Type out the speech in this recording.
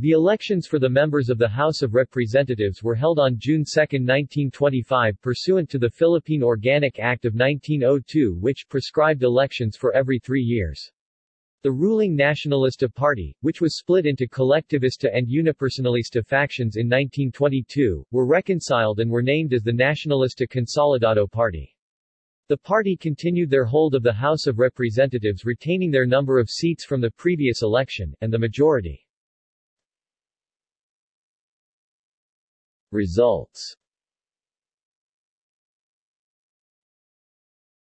The elections for the members of the House of Representatives were held on June 2, 1925 pursuant to the Philippine Organic Act of 1902 which prescribed elections for every three years. The ruling Nacionalista Party, which was split into colectivista and unipersonalista factions in 1922, were reconciled and were named as the Nacionalista Consolidado Party. The party continued their hold of the House of Representatives retaining their number of seats from the previous election, and the majority. Results